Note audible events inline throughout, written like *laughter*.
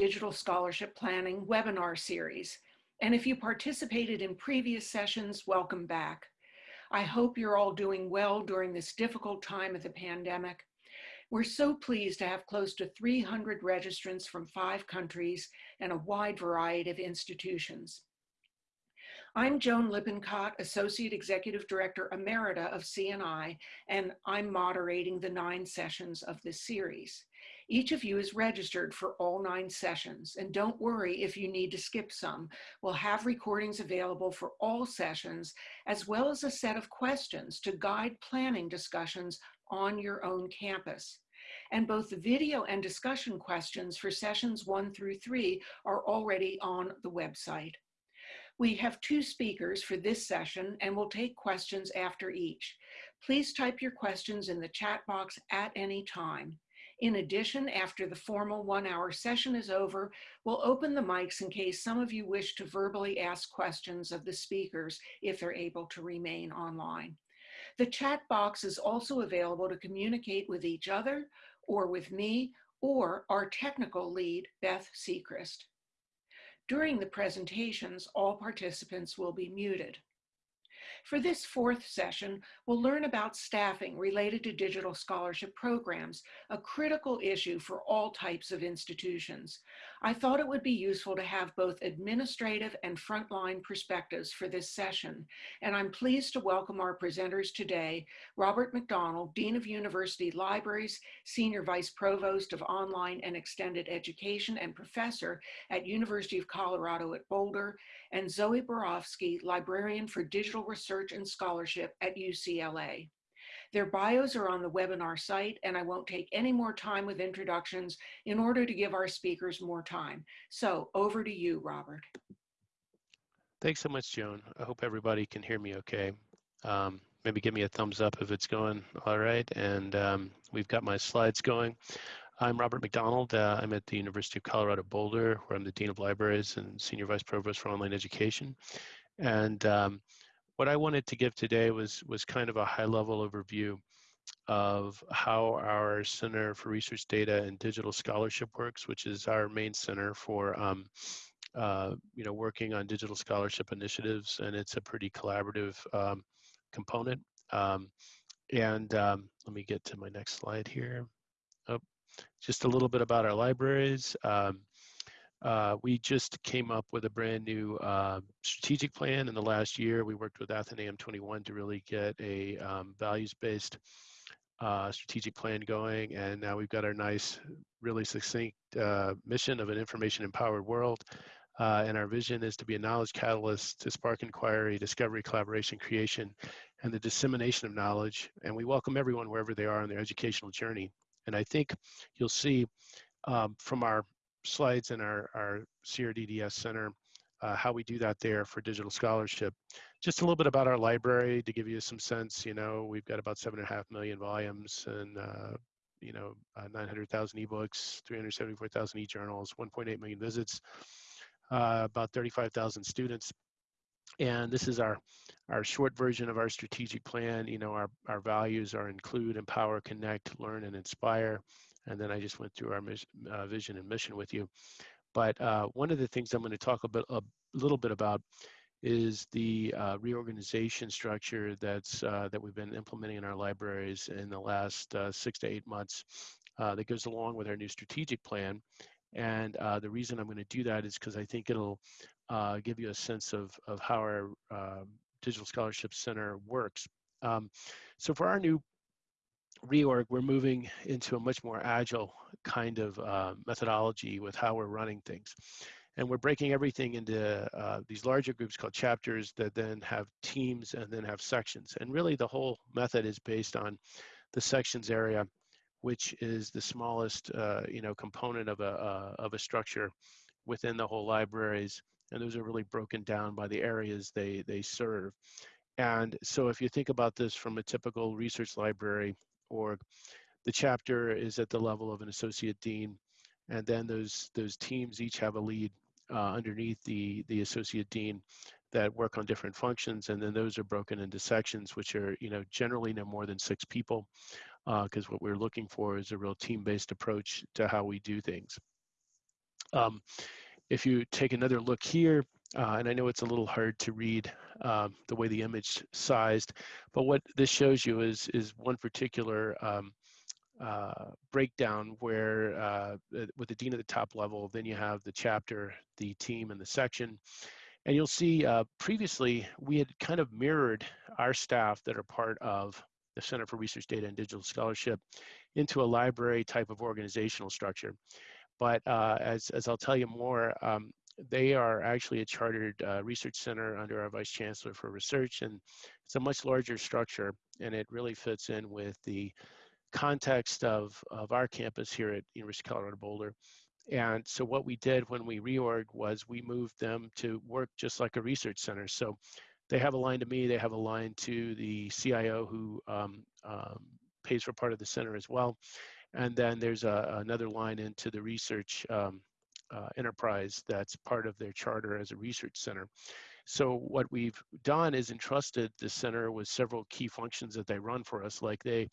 Digital Scholarship Planning webinar series. And if you participated in previous sessions, welcome back. I hope you're all doing well during this difficult time of the pandemic. We're so pleased to have close to 300 registrants from five countries and a wide variety of institutions. I'm Joan Lippincott, Associate Executive Director Emerita of CNI, and I'm moderating the nine sessions of this series. Each of you is registered for all nine sessions, and don't worry if you need to skip some. We'll have recordings available for all sessions, as well as a set of questions to guide planning discussions on your own campus. And both the video and discussion questions for sessions one through three are already on the website. We have two speakers for this session and we'll take questions after each. Please type your questions in the chat box at any time. In addition, after the formal one hour session is over, we'll open the mics in case some of you wish to verbally ask questions of the speakers if they're able to remain online. The chat box is also available to communicate with each other or with me or our technical lead, Beth Secrist. During the presentations, all participants will be muted. For this fourth session, we'll learn about staffing related to digital scholarship programs, a critical issue for all types of institutions. I thought it would be useful to have both administrative and frontline perspectives for this session, and I'm pleased to welcome our presenters today, Robert McDonald, Dean of University Libraries, Senior Vice Provost of Online and Extended Education and Professor at University of Colorado at Boulder, and Zoe Borovsky, Librarian for Digital Research and Scholarship at UCLA. Their bios are on the webinar site and I won't take any more time with introductions in order to give our speakers more time. So over to you, Robert. Thanks so much, Joan. I hope everybody can hear me okay. Um, maybe give me a thumbs up if it's going all right. And um, we've got my slides going. I'm Robert McDonald. Uh, I'm at the University of Colorado Boulder, where I'm the Dean of Libraries and Senior Vice Provost for Online Education. And um, what I wanted to give today was, was kind of a high-level overview of how our Center for Research Data and Digital Scholarship works, which is our main center for um, uh, you know, working on digital scholarship initiatives, and it's a pretty collaborative um, component. Um, and um, let me get to my next slide here. Oh, just a little bit about our libraries. Um, uh, we just came up with a brand new uh, strategic plan in the last year. We worked with Athenaeum 21 to really get a um, values-based uh, strategic plan going, and now we've got our nice, really succinct uh, mission of an information-empowered world. Uh, and our vision is to be a knowledge catalyst to spark inquiry, discovery, collaboration, creation, and the dissemination of knowledge. And we welcome everyone wherever they are on their educational journey. And I think you'll see um, from our slides in our, our CRDDS Center uh, how we do that there for digital scholarship. Just a little bit about our library to give you some sense, you know, we've got about seven and a half million volumes and, uh, you know, uh, 900,000 ebooks, 374,000 e-journals, 1.8 million visits, uh, about 35,000 students. And this is our, our short version of our strategic plan. You know, our, our values are include, empower, connect, learn, and inspire. And then I just went through our uh, vision and mission with you. But uh, one of the things I'm going to talk a, bit, a little bit about is the uh, reorganization structure that's uh, that we've been implementing in our libraries in the last uh, six to eight months uh, that goes along with our new strategic plan. And the reason I'm going to do that is because I think it'll give you a sense of, of how our um, Digital Scholarship Center works. Um, so for our new reorg, we're moving into a much more agile kind of uh, methodology with how we're running things. And we're breaking everything into uh, these larger groups called chapters that then have teams and then have sections. And really the whole method is based on the sections area, which is the smallest uh, you know, component of a, uh, of a structure within the whole libraries. And those are really broken down by the areas they, they serve. And so if you think about this from a typical research library org. The chapter is at the level of an associate dean, and then those those teams each have a lead uh, underneath the the associate dean that work on different functions, and then those are broken into sections, which are you know generally no more than six people, because uh, what we're looking for is a real team-based approach to how we do things. Um, if you take another look here, uh, and I know it's a little hard to read um, the way the image sized, but what this shows you is, is one particular um, uh, breakdown where uh, with the dean at the top level, then you have the chapter, the team, and the section. And you'll see uh, previously we had kind of mirrored our staff that are part of the Center for Research Data and Digital Scholarship into a library type of organizational structure. But uh, as, as I'll tell you more, um, they are actually a chartered uh, research center under our Vice Chancellor for Research, and it's a much larger structure, and it really fits in with the context of, of our campus here at University of Colorado Boulder. And so what we did when we reorg was we moved them to work just like a research center. So they have a line to me, they have a line to the CIO who um, um, pays for part of the center as well. And then there's a, another line into the research um, uh, enterprise that's part of their charter as a research center. So what we've done is entrusted the center with several key functions that they run for us, like they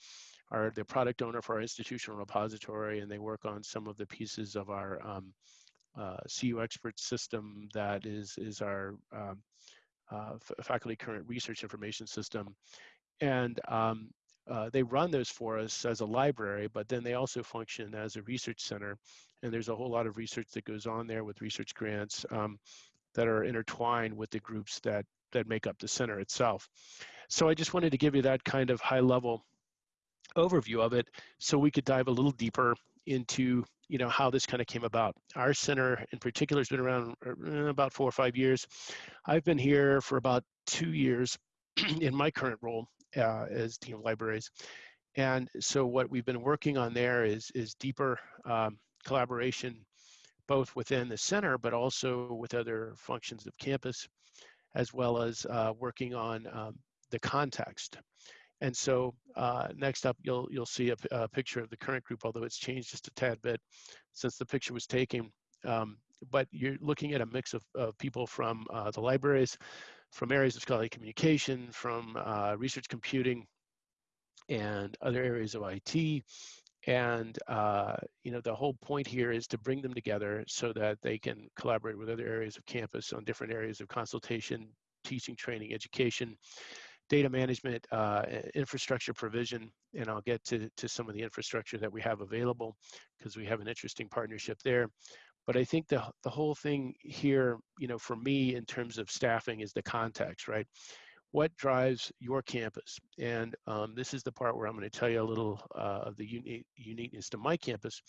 are the product owner for our institutional repository, and they work on some of the pieces of our um, uh, CU expert system that is is our um, uh, faculty current research information system, and um, uh, they run those for us as a library, but then they also function as a research center, and there's a whole lot of research that goes on there with research grants um, that are intertwined with the groups that that make up the center itself. So I just wanted to give you that kind of high level overview of it so we could dive a little deeper into you know how this kind of came about our center in particular has been around uh, about four or five years i've been here for about two years *clears throat* in my current role uh, as dean of libraries and so what we've been working on there is is deeper um, collaboration both within the center but also with other functions of campus as well as uh, working on um, the context and so uh, next up, you'll you'll see a, picture of the current group, although it's changed just a tad bit since the picture was taken. Um, but you're looking at a mix of, of people from uh, the libraries, from areas of scholarly communication, from uh, research computing, and other areas of IT. And uh, you know the whole point here is to bring them together so that they can collaborate with other areas of campus on different areas of consultation, teaching, training, education, data management, uh, infrastructure provision, and I'll get to, to some of the infrastructure that we have available because we have an interesting partnership there. But I think the, the whole thing here, you know, for me in terms of staffing is the context, right? What drives your campus? And um, this is the part where I'm going to tell you a little uh, of the unique, uniqueness to my campus.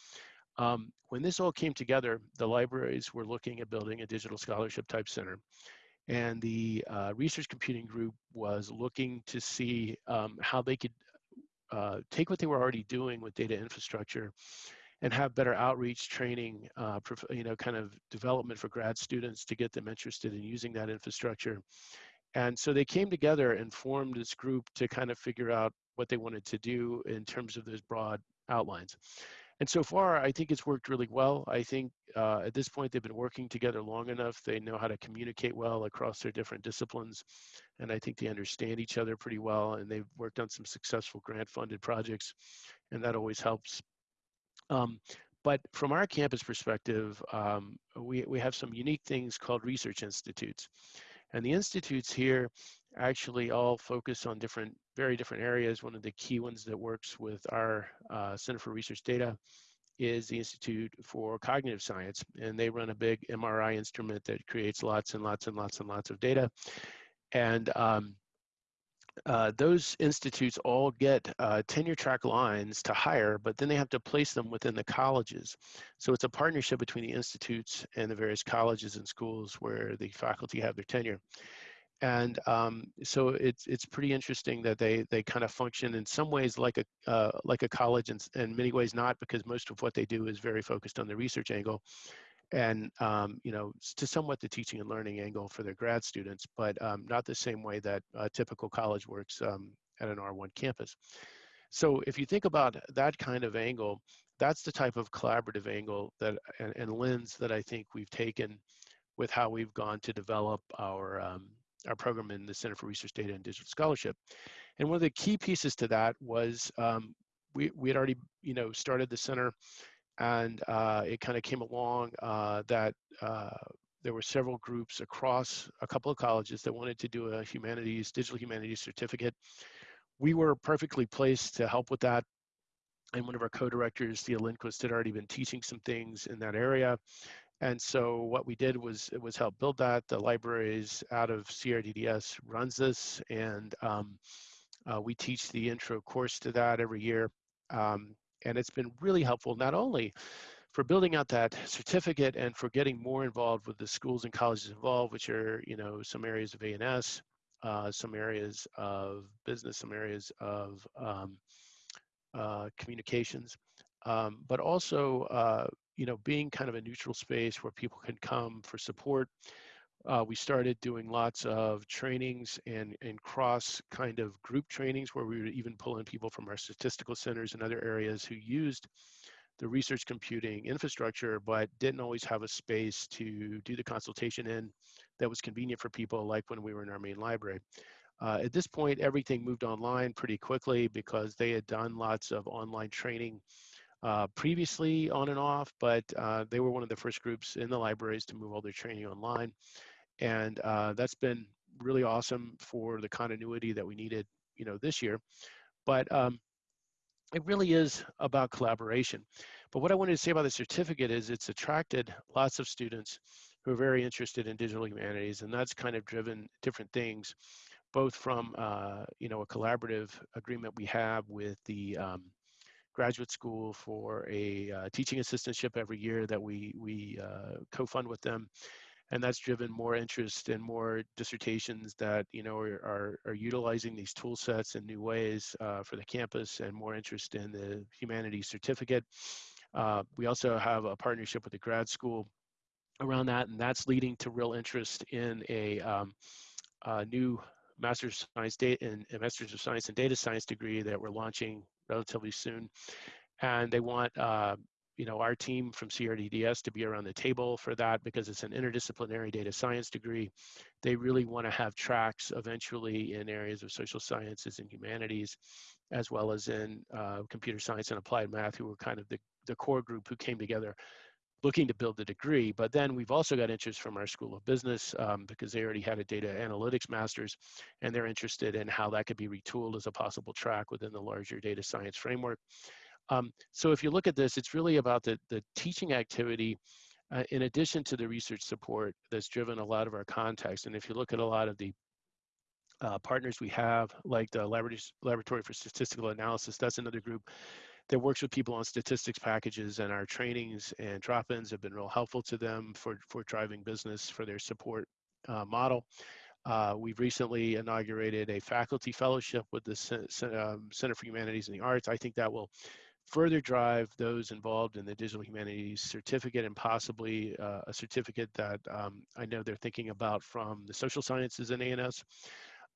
Um, when this all came together, the libraries were looking at building a digital scholarship type center. And the uh, research computing group was looking to see um, how they could uh, take what they were already doing with data infrastructure and have better outreach training, uh, you know, kind of development for grad students to get them interested in using that infrastructure. And so they came together and formed this group to kind of figure out what they wanted to do in terms of those broad outlines. And so far, I think it's worked really well. I think uh, at this point, they've been working together long enough. They know how to communicate well across their different disciplines. And I think they understand each other pretty well. And they've worked on some successful grant funded projects, and that always helps. Um, but from our campus perspective, um, we, we have some unique things called research institutes. And the institutes here actually all focus on different, very different areas. One of the key ones that works with our uh, Center for Research Data is the Institute for Cognitive Science. And they run a big MRI instrument that creates lots and lots and lots and lots of data. And um, uh, those institutes all get uh, tenure track lines to hire, but then they have to place them within the colleges. So it's a partnership between the institutes and the various colleges and schools where the faculty have their tenure and um, so it's it's pretty interesting that they they kind of function in some ways like a uh, like a college and in many ways not because most of what they do is very focused on the research angle and um, you know to somewhat the teaching and learning angle for their grad students but um, not the same way that a typical college works um, at an R1 campus so if you think about that kind of angle that's the type of collaborative angle that and, and lens that I think we've taken with how we've gone to develop our um, our program in the Center for Research Data and Digital Scholarship. And one of the key pieces to that was um, we, we had already, you know, started the center and uh, it kind of came along uh, that uh, there were several groups across a couple of colleges that wanted to do a humanities, digital humanities certificate. We were perfectly placed to help with that. And one of our co-directors, Thea Lindquist, had already been teaching some things in that area. And so what we did was it was help build that. The libraries out of CRDDS runs this, and um, uh, we teach the intro course to that every year. Um, and it's been really helpful not only for building out that certificate and for getting more involved with the schools and colleges involved, which are, you know, some areas of A&S, uh, some areas of business, some areas of um, uh, communications, um, but also, uh, you know, being kind of a neutral space where people can come for support. Uh, we started doing lots of trainings and, and cross kind of group trainings where we would even pull in people from our statistical centers and other areas who used the research computing infrastructure, but didn't always have a space to do the consultation in that was convenient for people, like when we were in our main library. Uh, at this point, everything moved online pretty quickly because they had done lots of online training uh, previously on and off, but uh, they were one of the first groups in the libraries to move all their training online. And uh, that's been really awesome for the continuity that we needed, you know, this year. But um, it really is about collaboration. But what I wanted to say about the certificate is it's attracted lots of students who are very interested in digital humanities, and that's kind of driven different things, both from uh, you know a collaborative agreement we have with the um, graduate school for a uh, teaching assistantship every year that we we uh, co-fund with them, and that's driven more interest and more dissertations that you know are, are, are utilizing these tool sets in new ways uh, for the campus and more interest in the humanities certificate. Uh, we also have a partnership with the grad school around that, and that's leading to real interest in a, um, a new master's of science data and master's of science and data science degree that we're launching relatively soon. And they want uh, you know, our team from CRDDS to be around the table for that because it's an interdisciplinary data science degree. They really want to have tracks eventually in areas of social sciences and humanities, as well as in uh, computer science and applied math, who were kind of the, the core group who came together looking to build the degree. But then we've also got interest from our School of Business um, because they already had a data analytics master's and they're interested in how that could be retooled as a possible track within the larger data science framework. Um, so if you look at this, it's really about the, the teaching activity uh, in addition to the research support that's driven a lot of our context. And if you look at a lot of the uh, partners we have, like the Laboratory for Statistical Analysis, that's another group that works with people on statistics packages and our trainings and drop-ins have been real helpful to them for, for driving business for their support uh, model. Uh, we've recently inaugurated a faculty fellowship with the um, Center for Humanities and the Arts. I think that will further drive those involved in the digital humanities certificate and possibly uh, a certificate that um, I know they're thinking about from the social sciences and A&S.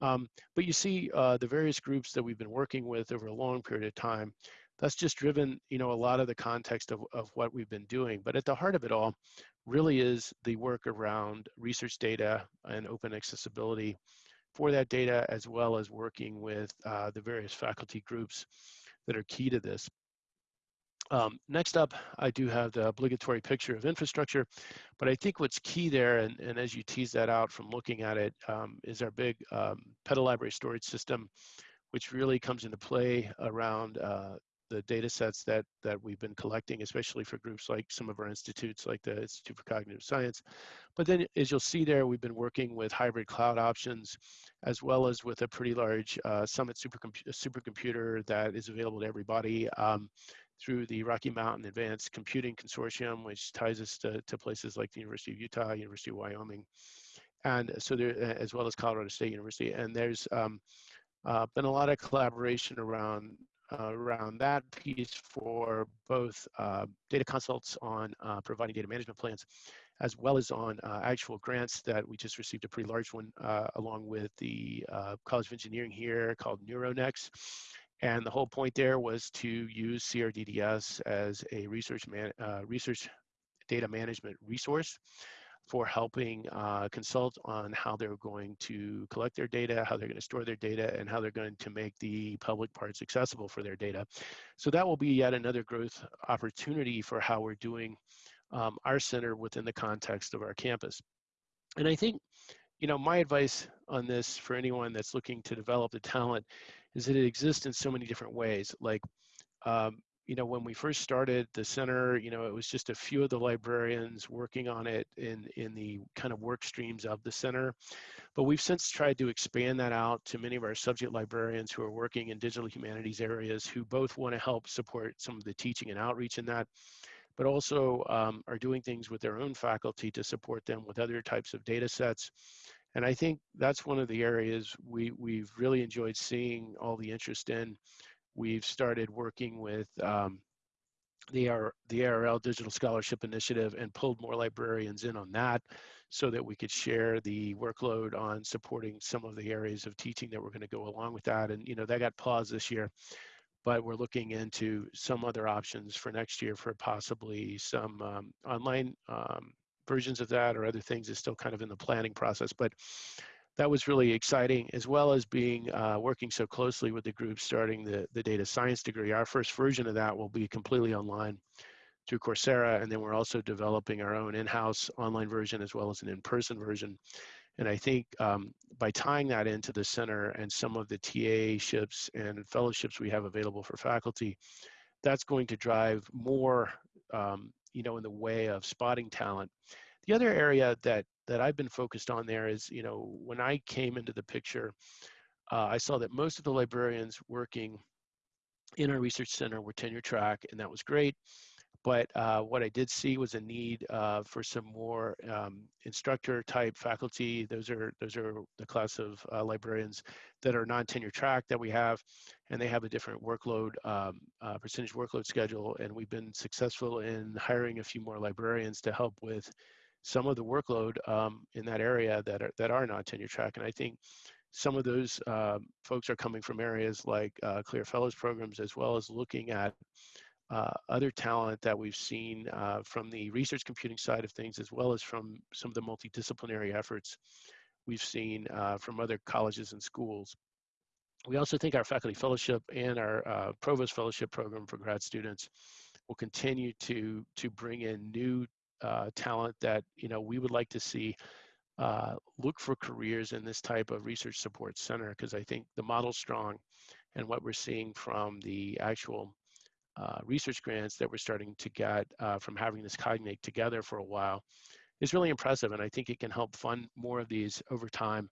Um, but you see uh, the various groups that we've been working with over a long period of time, that's just driven you know, a lot of the context of, of what we've been doing. But at the heart of it all really is the work around research data and open accessibility for that data, as well as working with uh, the various faculty groups that are key to this. Um, next up, I do have the obligatory picture of infrastructure, but I think what's key there, and, and as you tease that out from looking at it, um, is our big um, library storage system, which really comes into play around uh, the data sets that, that we've been collecting, especially for groups like some of our institutes, like the Institute for Cognitive Science. But then, as you'll see there, we've been working with hybrid cloud options, as well as with a pretty large uh, Summit supercomputer that is available to everybody. Um, through the Rocky Mountain Advanced Computing Consortium, which ties us to, to places like the University of Utah, University of Wyoming, and so there, as well as Colorado State University. And there's um, uh, been a lot of collaboration around uh, around that piece for both uh, data consults on uh, providing data management plans, as well as on uh, actual grants that we just received a pretty large one uh, along with the College of Engineering here called NeuroNext. And the whole point there was to use CRDDS as a research, man, uh, research data management resource for helping uh, consult on how they're going to collect their data, how they're going to store their data, and how they're going to make the public parts accessible for their data. So that will be yet another growth opportunity for how we're doing um, our center within the context of our campus. And I think, you know, my advice on this for anyone that's looking to develop the talent is that it exists in so many different ways. Like, um, you know, when we first started the center, you know, it was just a few of the librarians working on it in, in the kind of work streams of the center. But we've since tried to expand that out to many of our subject librarians who are working in digital humanities areas who both want to help support some of the teaching and outreach in that, but also um, are doing things with their own faculty to support them with other types of data sets. And I think that's one of the areas we, we've really enjoyed seeing all the interest in we've started working with um, the, AR, the ARL Digital Scholarship Initiative and pulled more librarians in on that so that we could share the workload on supporting some of the areas of teaching that were going to go along with that. And, you know, that got paused this year, but we're looking into some other options for next year for possibly some um, online um, versions of that or other things is still kind of in the planning process. But that was really exciting, as well as being uh, working so closely with the group starting the, the data science degree. Our first version of that will be completely online through Coursera, and then we're also developing our own in-house online version as well as an in-person version. And I think um, by tying that into the center and some of the TA ships and fellowships we have available for faculty, that's going to drive more, um, you know, in the way of spotting talent. The other area that that I've been focused on there is, you know, when I came into the picture, uh, I saw that most of the librarians working in our research center were tenure track, and that was great. But uh, what I did see was a need uh, for some more um, instructor type faculty. Those are those are the class of uh, librarians that are non-tenure track that we have, and they have a different workload um, uh, percentage workload schedule. And we've been successful in hiring a few more librarians to help with some of the workload um, in that area that are that are non-tenure track. And I think some of those uh, folks are coming from areas like uh, CLIR Fellows programs, as well as looking at uh, other talent that we've seen uh, from the research computing side of things, as well as from some of the multidisciplinary efforts we've seen uh, from other colleges and schools. We also think our faculty fellowship and our uh, provost fellowship program for grad students will continue to to bring in new uh, talent that you know we would like to see uh, look for careers in this type of research support center because I think the model's strong and what we're seeing from the actual uh, research grants that we're starting to get uh, from having this cognate together for a while is really impressive and I think it can help fund more of these over time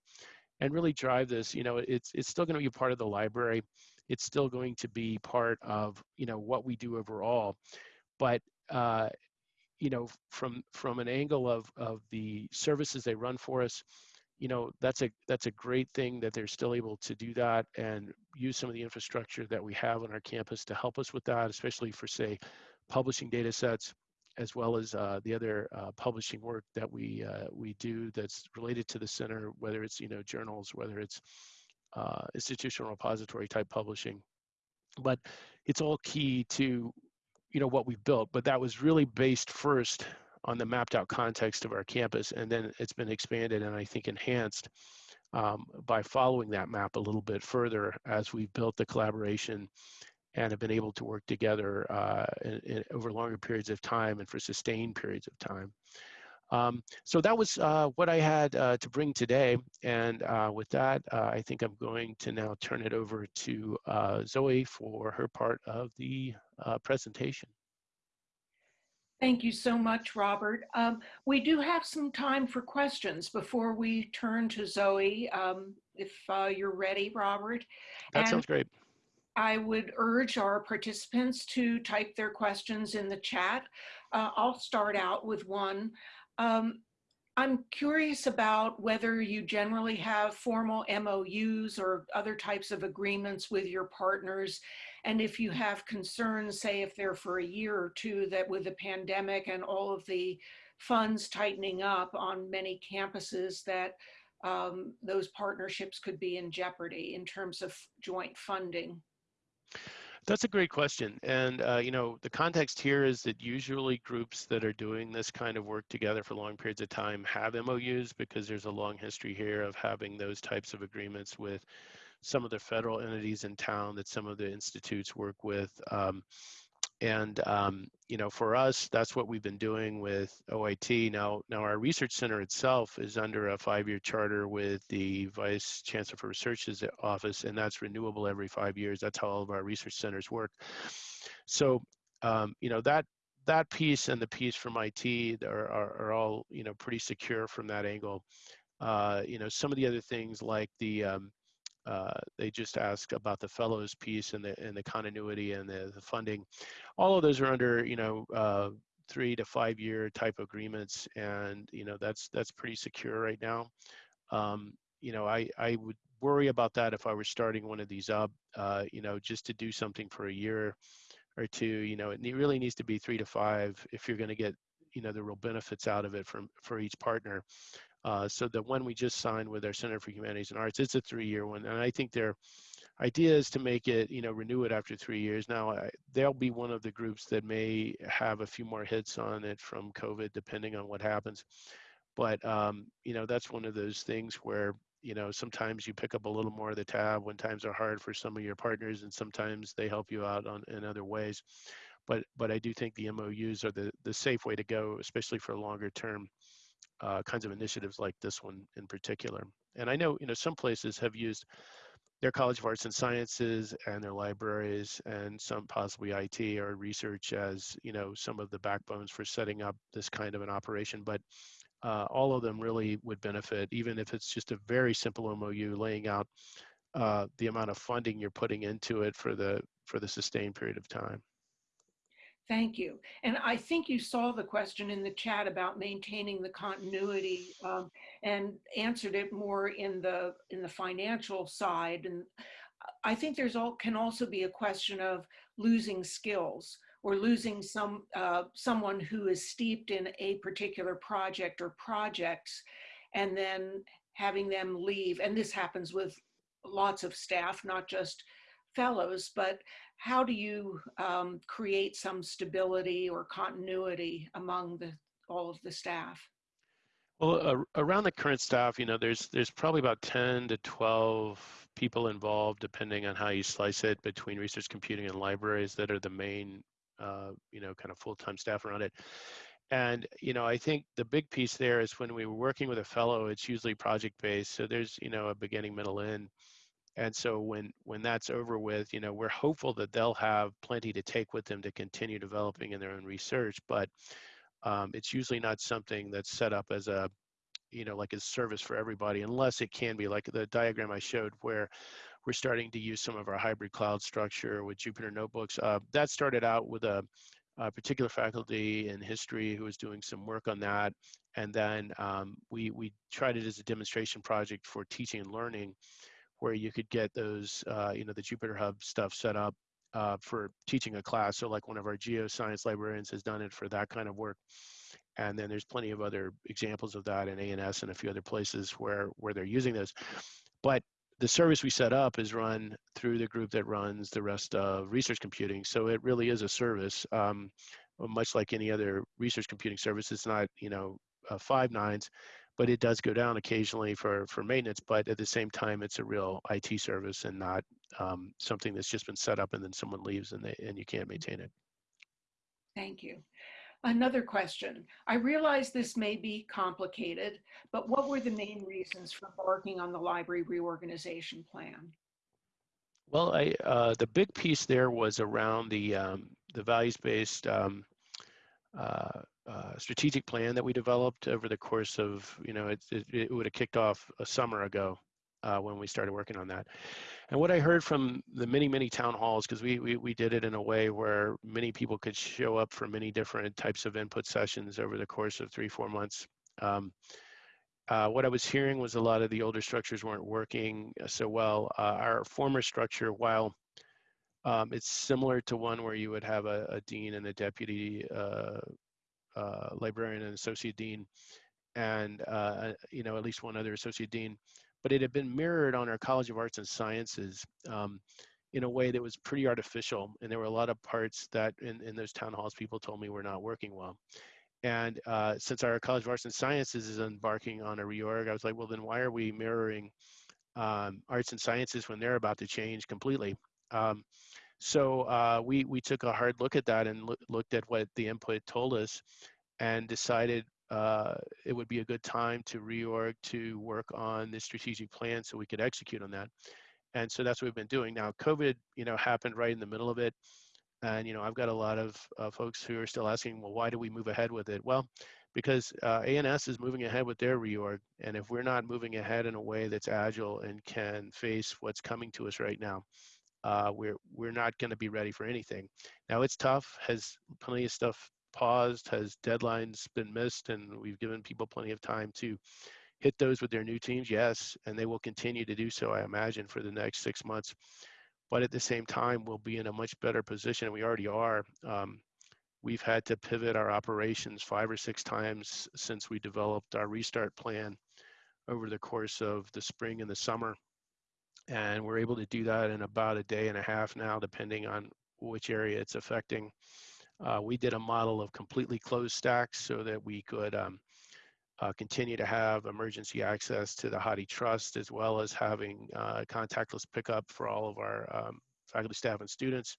and really drive this you know it's it's still going to be part of the library. It's still going to be part of you know what we do overall but uh, you know, from from an angle of of the services they run for us, you know, that's a that's a great thing that they're still able to do that and use some of the infrastructure that we have on our campus to help us with that, especially for say publishing data sets as well as uh, the other uh, publishing work that we uh, we do that's related to the center, whether it's you know journals, whether it's uh, institutional repository type publishing. But it's all key to you know what we've built but that was really based first on the mapped out context of our campus and then it's been expanded and i think enhanced um, by following that map a little bit further as we've built the collaboration and have been able to work together uh, in, in, over longer periods of time and for sustained periods of time. Um, so that was uh, what I had uh, to bring today. And uh, with that, uh, I think I'm going to now turn it over to uh, Zoe for her part of the presentation. Thank you so much, Robert. Um, we do have some time for questions before we turn to Zoe, um, if you're ready, Robert. That and sounds great. I would urge our participants to type their questions in the chat. I'll start out with one. Um, I'm curious about whether you generally have formal MOUs or other types of agreements with your partners. And if you have concerns, say if they're for a year or two, that with the pandemic and all of the funds tightening up on many campuses, that um, those partnerships could be in jeopardy in terms of joint funding. That's a great question. And, uh, you know, the context here is that usually groups that are doing this kind of work together for long periods of time have MOUs because there's a long history here of having those types of agreements with some of the federal entities in town that some of the institutes work with. Um, and um, you know, for us, that's what we've been doing with OIT. Now, now our research center itself is under a five-year charter with the Vice Chancellor for Research's office, and that's renewable every five years. That's how all of our research centers work. So, um, you know, that that piece and the piece from IT are, are, are all you know pretty secure from that angle. Uh, you know, some of the other things like the um, uh, they just ask about the fellows piece and the and the continuity and the, the funding. All of those are under you know uh, three to five year type agreements, and you know that's that's pretty secure right now. Um, you know, I I would worry about that if I were starting one of these up. Uh, you know, just to do something for a year or two. You know, it really needs to be three to five if you're going to get you know the real benefits out of it from for each partner. Uh, so the one we just signed with our Center for Humanities and Arts, it's a three-year one, and I think their idea is to make it, you know, renew it after three years. Now, I, they'll be one of the groups that may have a few more hits on it from COVID, depending on what happens. But um, you know, that's one of those things where you know sometimes you pick up a little more of the tab when times are hard for some of your partners, and sometimes they help you out on in other ways. But but I do think the MOUs are the the safe way to go, especially for longer term uh, kinds of initiatives like this one in particular. And I know, you know, some places have used their College of Arts and Sciences and their libraries and some possibly IT or research as, you know, some of the backbones for setting up this kind of an operation. But uh, all of them really would benefit, even if it's just a very simple MOU laying out uh, the amount of funding you're putting into it for the for the sustained period of time. Thank you. And I think you saw the question in the chat about maintaining the continuity um, and answered it more in the in the financial side. And I think there's all can also be a question of losing skills or losing some uh, someone who is steeped in a particular project or projects and then having them leave. And this happens with lots of staff, not just fellows, but how do you um, create some stability or continuity among the, all of the staff? Well, uh, around the current staff, you know, there's there's probably about 10 to 12 people involved, depending on how you slice it, between research computing and libraries that are the main, uh, you know, kind of full-time staff around it. And you know, I think the big piece there is when we were working with a fellow, it's usually project-based. So there's you know a beginning, middle, end and so when when that's over with you know we're hopeful that they'll have plenty to take with them to continue developing in their own research but um, it's usually not something that's set up as a you know like a service for everybody unless it can be like the diagram i showed where we're starting to use some of our hybrid cloud structure with jupyter notebooks uh, that started out with a, a, particular faculty in history who was doing some work on that. And then um, we we tried it as a demonstration project for teaching and learning where you could get those, uh, you know, the Jupyter Hub stuff set up uh, for teaching a class. So like one of our geoscience librarians has done it for that kind of work. And then there's plenty of other examples of that in A&S and a few other places where, where they're using this. But the service we set up is run through the group that runs the rest of research computing. So it really is a service, um, much like any other research computing service. It's not, you know, uh, five nines but it does go down occasionally for, for maintenance, but at the same time, it's a real IT service and not um, something that's just been set up and then someone leaves and, they, and you can't maintain it. Thank you. Another question. I realize this may be complicated, but what were the main reasons for embarking on the library reorganization plan? Well, I, uh, the big piece there was around the, um, the values-based um, uh, uh, strategic plan that we developed over the course of, you know, it, it, it would have kicked off a summer ago uh, when we started working on that. And what I heard from the many, many town halls, because we, we, we did it in a way where many people could show up for many different types of input sessions over the course of three, four months. Um, uh, what I was hearing was a lot of the older structures weren't working so well. Uh, our former structure, while um, it's similar to one where you would have a, a dean and a deputy uh, uh, librarian and associate dean, and uh, you know at least one other associate dean. But it had been mirrored on our College of Arts and Sciences. Um, in a way that was pretty artificial. And there were a lot of parts that in, in those town halls people told me were not working well. And uh, since our College of Arts and Sciences is embarking on a reorg, I was like, well, then why are we mirroring um, arts and sciences when they're about to change completely? Um, so uh, we we took a hard look at that and lo looked at what the input told us, and decided uh, it would be a good time to reorg to work on the strategic plan so we could execute on that. And so that's what we've been doing. Now, COVID, you know, happened right in the middle of it. And, you know, I've got a lot of uh, folks who are still asking, well, why do we move ahead with it? Well, because uh, A&S is moving ahead with their reorg. And if we're not moving ahead in a way that's agile and can face what's coming to us right now, uh, we're, we're not going to be ready for anything. Now, it's tough, has plenty of stuff paused, has deadlines been missed, and we've given people plenty of time to hit those with their new teams, yes, and they will continue to do so, I imagine, for the next six months. But at the same time, we'll be in a much better position, we already are. Um, we've had to pivot our operations five or six times since we developed our restart plan over the course of the spring and the summer. And we're able to do that in about a day and a half now, depending on which area it's affecting. Uh, we did a model of completely closed stacks so that we could um, uh, continue to have emergency access to the HathiTrust as well as having uh, contactless pickup for all of our um, faculty, staff, and students.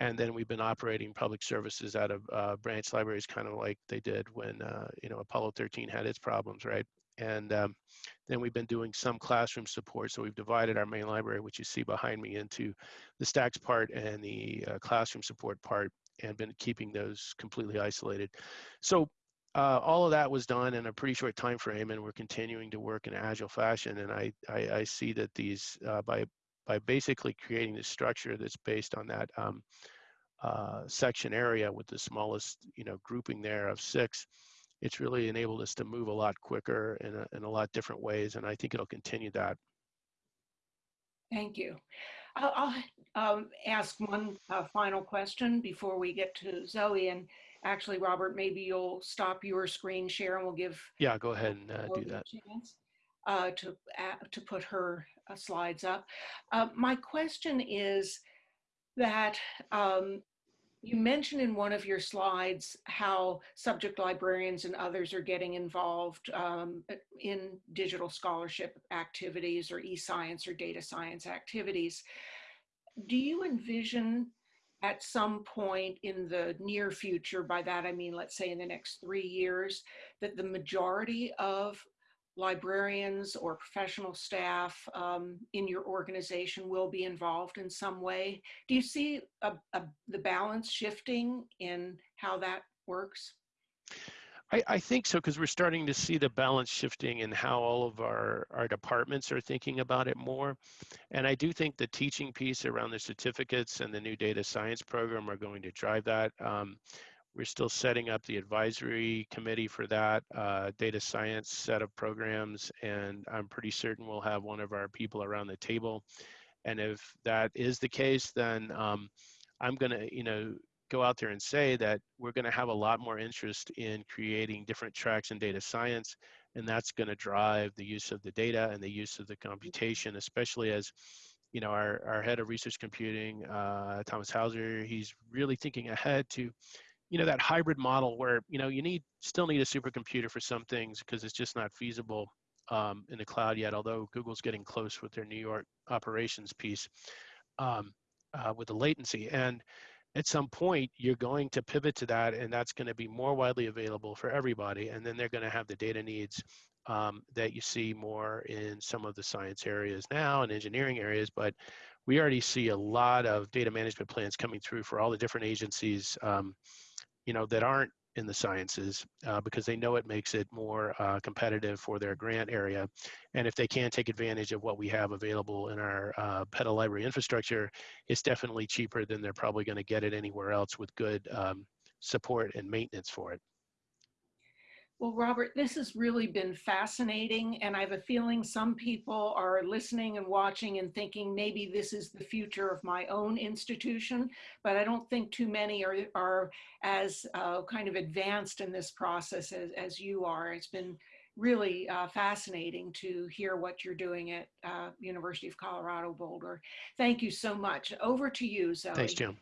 And then we've been operating public services out of uh, branch libraries, kind of like they did when uh, you know Apollo 13 had its problems, right? And um, then we've been doing some classroom support. So we've divided our main library, which you see behind me, into the stacks part and the uh, classroom support part and been keeping those completely isolated. So uh, all of that was done in a pretty short time frame, and we're continuing to work in agile fashion. And I, I, I see that these uh, by by basically creating this structure that's based on that um, uh, section area with the smallest you know grouping there of six, it's really enabled us to move a lot quicker in a, in a lot different ways, and I think it'll continue that. Thank you. I'll, I'll um, ask one uh, final question before we get to Zoe. And actually, Robert, maybe you'll stop your screen share and we'll give. Yeah, go ahead and uh, do that. Chance, uh, to, to put her uh, slides up. Uh, my question is that um, you mentioned in one of your slides how subject librarians and others are getting involved um, in digital scholarship activities or e-science or data science activities. Do you envision at some point in the near future, by that I mean, let's say in the next three years, that the majority of librarians or professional staff um, in your organization will be involved in some way. Do you see a, a, the balance shifting in how that works? I, I think so because we're starting to see the balance shifting in how all of our, our departments are thinking about it more. And I do think the teaching piece around the certificates and the new data science program are going to drive that. Um, we're still setting up the advisory committee for that uh, data science set of programs, and I'm pretty certain we'll have one of our people around the table. And if that is the case, then um, I'm going to, you know, go out there and say that we're going to have a lot more interest in creating different tracks in data science, and that's going to drive the use of the data and the use of the computation, especially as you know our, our head of research computing, uh, Thomas Hauser, he's really thinking ahead to you know that hybrid model where you know you need still need a supercomputer for some things because it's just not feasible um, in the cloud yet although google's getting close with their new york operations piece um, uh, with the latency. And at some point you're going to pivot to that and that's going to be more widely available for everybody and then they're going to have the data needs um, that you see more in some of the science areas now and engineering areas but we already see a lot of data management plans coming through for all the different agencies um, you know, that aren't in the sciences uh, because they know it makes it more uh, competitive for their grant area. And if they can take advantage of what we have available in our uh, PetaLibrary infrastructure, it's definitely cheaper than they're probably going to get it anywhere else with good um, support and maintenance for it. Well, Robert, this has really been fascinating. And I have a feeling some people are listening and watching and thinking maybe this is the future of my own institution. But I don't think too many are, are as uh, kind of advanced in this process as, as you are. It's been really uh, fascinating to hear what you're doing at uh, University of Colorado Boulder. Thank you so much. Over to you, Zoe. Thanks, Joan.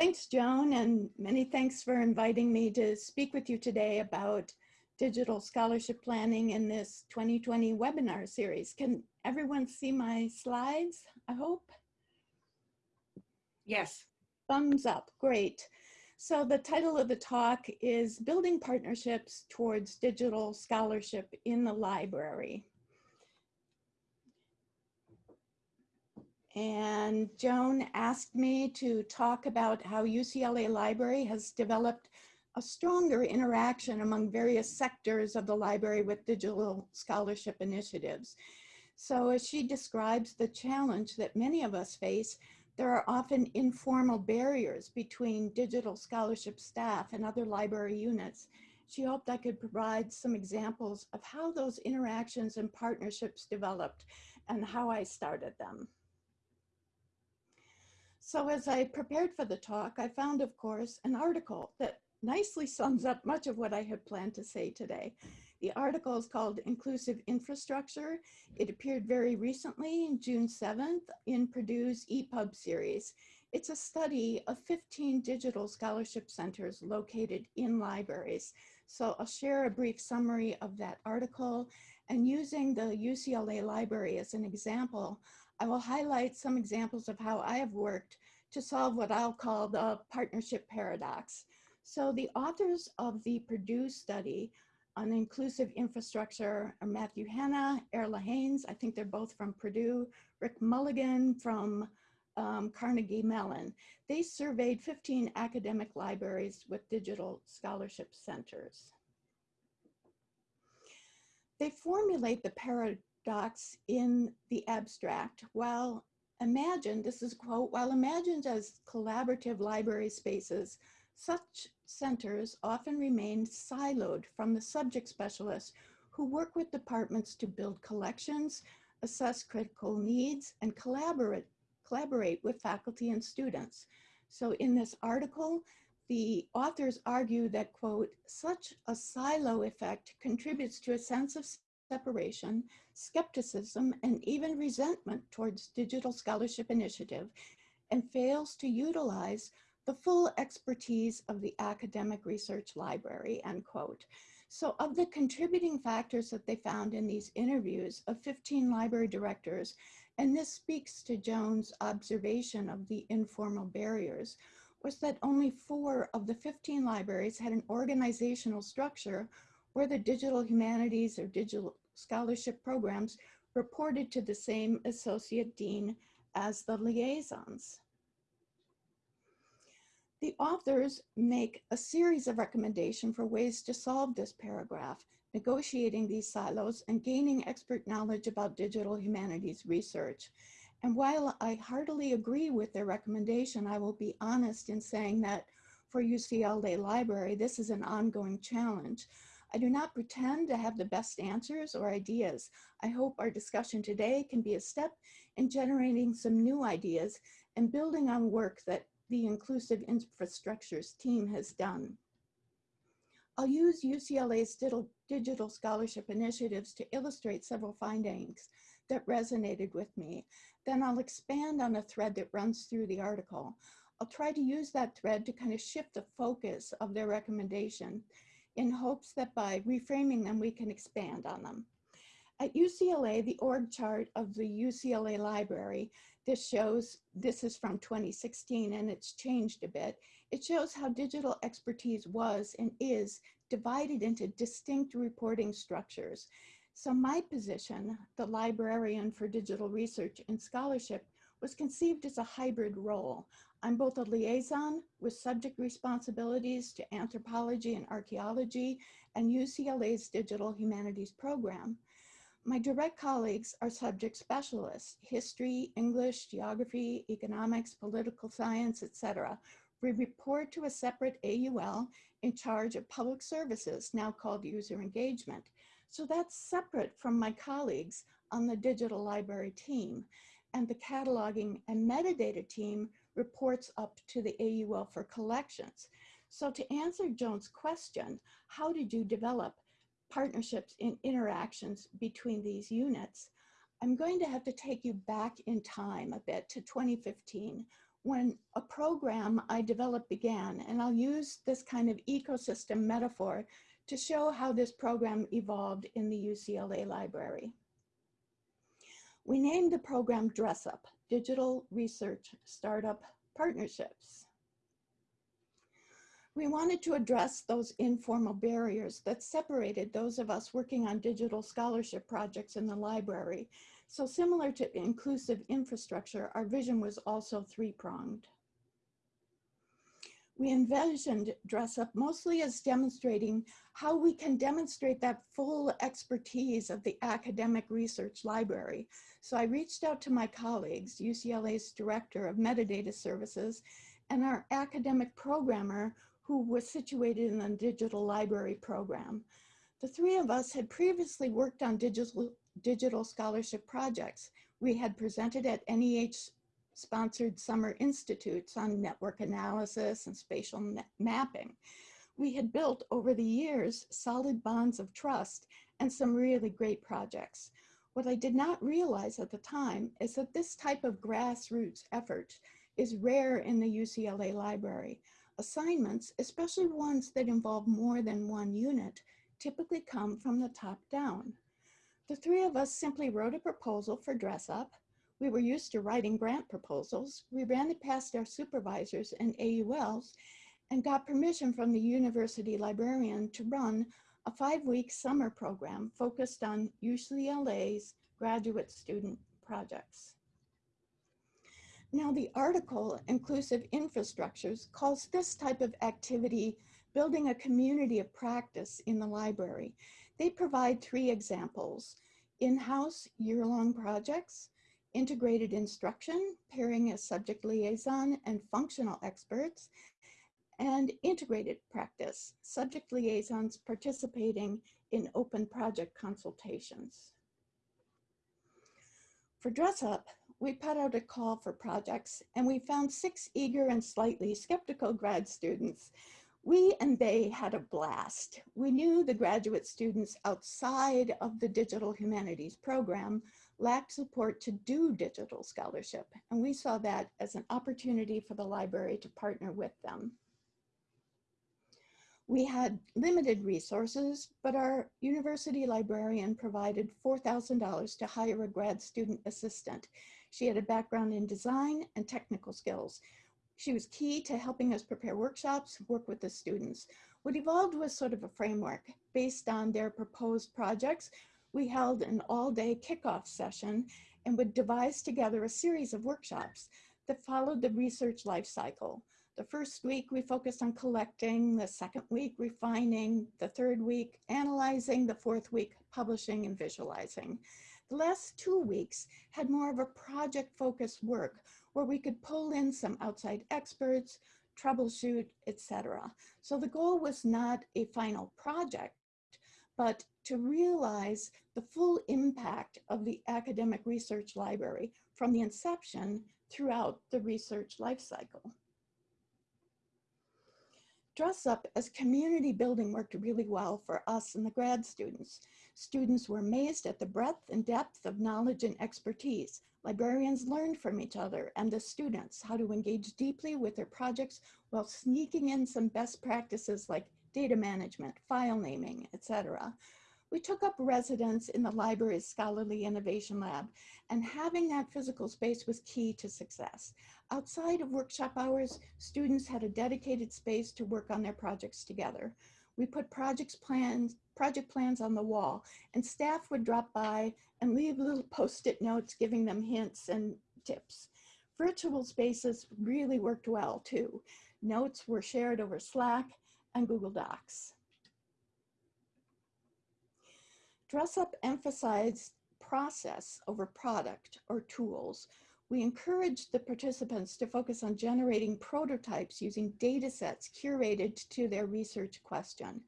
Thanks, Joan, and many thanks for inviting me to speak with you today about digital scholarship planning in this 2020 webinar series. Can everyone see my slides, I hope? Yes. Thumbs up, great. So the title of the talk is Building Partnerships Towards Digital Scholarship in the Library. And Joan asked me to talk about how UCLA Library has developed a stronger interaction among various sectors of the library with digital scholarship initiatives. So as she describes the challenge that many of us face, there are often informal barriers between digital scholarship staff and other library units. She hoped I could provide some examples of how those interactions and partnerships developed and how I started them. So as I prepared for the talk, I found, of course, an article that nicely sums up much of what I had planned to say today. The article is called Inclusive Infrastructure. It appeared very recently June 7th in Purdue's EPUB series. It's a study of 15 digital scholarship centers located in libraries. So I'll share a brief summary of that article and using the UCLA library as an example, I will highlight some examples of how I have worked to solve what I'll call the partnership paradox. So the authors of the Purdue study on inclusive infrastructure are Matthew Hannah, Erla Haynes, I think they're both from Purdue, Rikk Mulligan from um, Carnegie Mellon. They surveyed 15 academic libraries with digital scholarship centers. They formulate the paradox in the abstract while imagined, this is quote, while imagined as collaborative library spaces, such centers often remain siloed from the subject specialists who work with departments to build collections, assess critical needs, and collaborate, collaborate with faculty and students. So in this article, the authors argue that, quote, such a silo effect contributes to a sense of separation, skepticism, and even resentment towards digital scholarship initiative and fails to utilize the full expertise of the academic research library, end quote. So of the contributing factors that they found in these interviews of 15 library directors, and this speaks to Joan's observation of the informal barriers, was that only four of the 15 libraries had an organizational structure where the digital humanities or digital scholarship programs reported to the same associate dean as the liaisons. The authors make a series of recommendations for ways to solve this paragraph, negotiating these silos and gaining expert knowledge about digital humanities research. And while I heartily agree with their recommendation, I will be honest in saying that for UCLA Library, this is an ongoing challenge. I do not pretend to have the best answers or ideas. I hope our discussion today can be a step in generating some new ideas and building on work that the Inclusive Infrastructures team has done. I'll use UCLA's digital scholarship initiatives to illustrate several findings that resonated with me. Then I'll expand on a thread that runs through the article. I'll try to use that thread to kind of shift the focus of their recommendation in hopes that by reframing them, we can expand on them. At UCLA, the org chart of the UCLA library, this shows, this is from 2016 and it's changed a bit. It shows how digital expertise was and is divided into distinct reporting structures. So my position, the librarian for digital research and scholarship, was conceived as a hybrid role. I'm both a liaison with subject responsibilities to anthropology and archaeology and UCLA's digital humanities program. My direct colleagues are subject specialists, history, English, geography, economics, political science, etc. We report to a separate AUL in charge of public services, now called user engagement. So that's separate from my colleagues on the digital library team and the cataloging and metadata team reports up to the AUL for collections. So to answer Joan's question, how did you develop partnerships and interactions between these units, I'm going to have to take you back in time a bit to 2015 when a program I developed began, and I'll use this kind of ecosystem metaphor to show how this program evolved in the UCLA library. We named the program DResSUP, Digital Research Startup Partnerships. We wanted to address those informal barriers that separated those of us working on digital scholarship projects in the library. So similar to inclusive infrastructure, our vision was also three-pronged. We envisioned DResSUP mostly as demonstrating how we can demonstrate that full expertise of the academic research library. So I reached out to my colleagues, UCLA's Director of Metadata Services, and our academic programmer who was situated in the digital library program. The three of us had previously worked on digital, digital scholarship projects. We had presented at NEH sponsored summer institutes on network analysis and spatial mapping. We had built over the years solid bonds of trust and some really great projects. What I did not realize at the time is that this type of grassroots effort is rare in the UCLA library. Assignments, especially ones that involve more than one unit, typically come from the top down. The three of us simply wrote a proposal for DResSUP. We were used to writing grant proposals. We ran it past our supervisors and AULs and got permission from the university librarian to run a five-week summer program focused on UCLA's graduate student projects. Now the article, Inclusive Infrastructures, calls this type of activity building a community of practice in the library. They provide three examples, in-house year-long projects, integrated instruction, pairing a subject liaison and functional experts, and integrated practice, subject liaisons participating in open project consultations. For DResSUP, we put out a call for projects and we found six eager and slightly skeptical grad students. We and they had a blast. We knew the graduate students outside of the digital humanities program lacked support to do digital scholarship, and we saw that as an opportunity for the library to partner with them. We had limited resources, but our university librarian provided $4,000 to hire a grad student assistant. She had a background in design and technical skills. She was key to helping us prepare workshops, work with the students. What evolved was sort of a framework based on their proposed projects. We held an all-day kickoff session and would devise together a series of workshops that followed the research life cycle. The first week we focused on collecting, the second week refining, the third week analyzing, the fourth week publishing and visualizing. The last two weeks had more of a project focused work where we could pull in some outside experts, troubleshoot, etc. So the goal was not a final project, but to realize the full impact of the academic research library from the inception throughout the research lifecycle. DResSUP as community building worked really well for us and the grad students. Students were amazed at the breadth and depth of knowledge and expertise. Librarians learned from each other and the students how to engage deeply with their projects while sneaking in some best practices like data management, file naming, etc. We took up residence in the library's Scholarly Innovation Lab, and having that physical space was key to success. Outside of workshop hours, students had a dedicated space to work on their projects together. We put projects plans, project plans on the wall, and staff would drop by and leave little post-it notes giving them hints and tips. Virtual spaces really worked well too. Notes were shared over Slack and Google Docs. DResSUP emphasized process over product or tools. We encouraged the participants to focus on generating prototypes using data sets curated to their research question.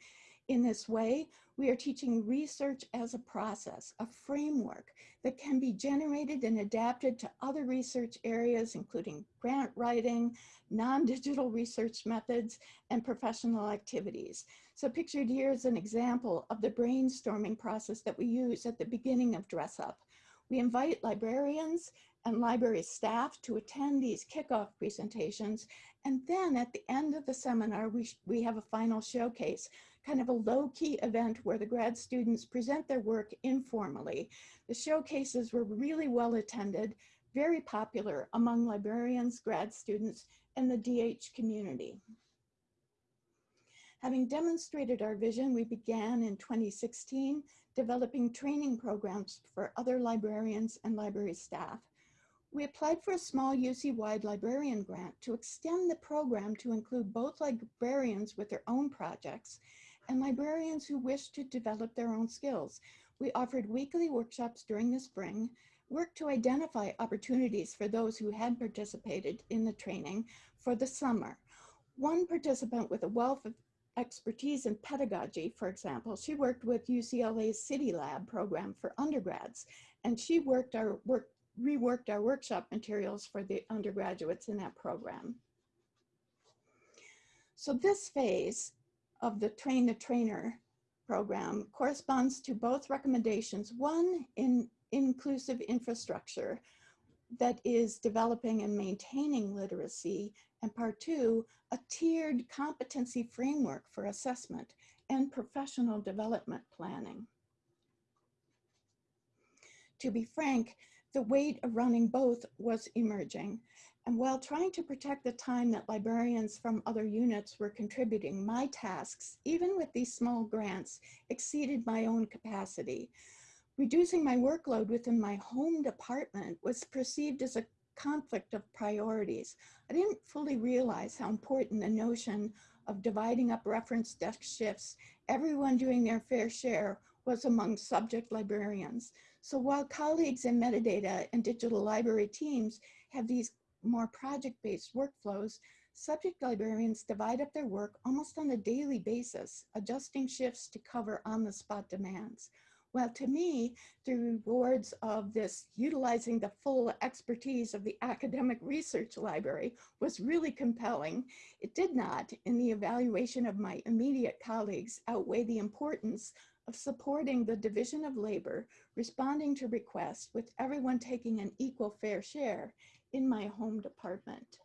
In this way, We are teaching research as a process, a framework that can be generated and adapted to other research areas, including grant writing, non-digital research methods, and professional activities. So pictured here is an example of the brainstorming process that we use at the beginning of DResSUP. We invite librarians and library staff to attend these kickoff presentations. And then at the end of the seminar, we, we have a final showcase, kind of a low-key event where the grad students present their work informally. The showcases were really well attended, very popular among librarians, grad students, and the DH community. Having demonstrated our vision, we began in 2016 developing training programs for other librarians and library staff. We applied for a small UC-wide librarian grant to extend the program to include both librarians with their own projects and librarians who wish to develop their own skills. We offered weekly workshops during the spring, worked to identify opportunities for those who had participated in the training for the summer. One participant with a wealth of expertise in pedagogy, for example, she worked with UCLA's City Lab program for undergrads, and she worked our work, reworked our workshop materials for the undergraduates in that program. So this phase of the Train the Trainer program corresponds to both recommendations, one in inclusive infrastructure that is developing and maintaining literacy, and part two, a tiered competency framework for assessment and professional development planning. To be frank, the weight of running both was emerging. And while trying to protect the time that librarians from other units were contributing, my tasks, even with these small grants, exceeded my own capacity. Reducing my workload within my home department was perceived as a conflict of priorities. I didn't fully realize how important the notion of dividing up reference desk shifts, everyone doing their fair share, was among subject librarians. So while colleagues in metadata and digital library teams have these more project-based workflows, subject librarians divide up their work almost on a daily basis, adjusting shifts to cover on-the-spot demands. Well, to me, the rewards of this utilizing the full expertise of the academic research library was really compelling. It did not, in the evaluation of my immediate colleagues, outweigh the importance of supporting the division of labor, responding to requests with everyone taking an equal fair share in my home department.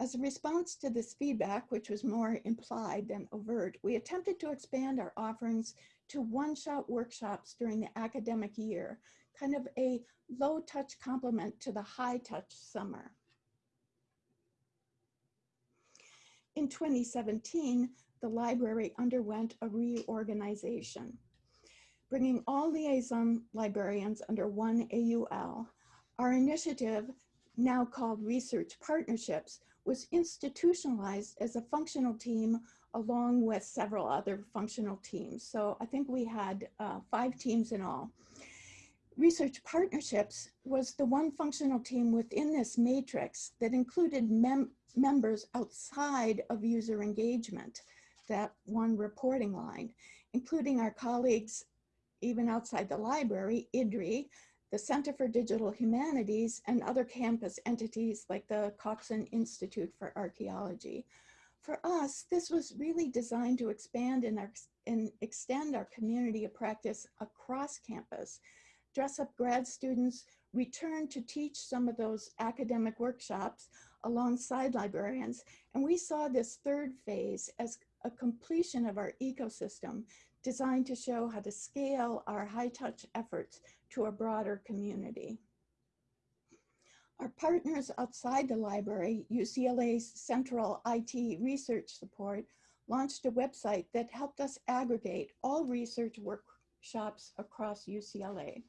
As a response to this feedback, which was more implied than overt, we attempted to expand our offerings to one-shot workshops during the academic year, kind of a low-touch complement to the high-touch summer. In 2017, the library underwent a reorganization, bringing all liaison librarians under one AUL. Our initiative, now called Research Partnerships, was institutionalized as a functional team along with several other functional teams. So I think we had uh, five teams in all. Research Partnerships was the one functional team within this matrix that included mem members outside of user engagement that one reporting line, including our colleagues even outside the library, IDRE, the Center for Digital Humanities, and other campus entities like the Cotsen Institute for Archaeology. For us, this was really designed to expand and, and extend our community of practice across campus. DResSUP grad students return to teach some of those academic workshops alongside librarians. And we saw this third phase as a completion of our ecosystem designed to show how to scale our high touch efforts to a broader community. Our partners outside the library, UCLA's Central IT Research Support, launched a website that helped us aggregate all research workshops across UCLA.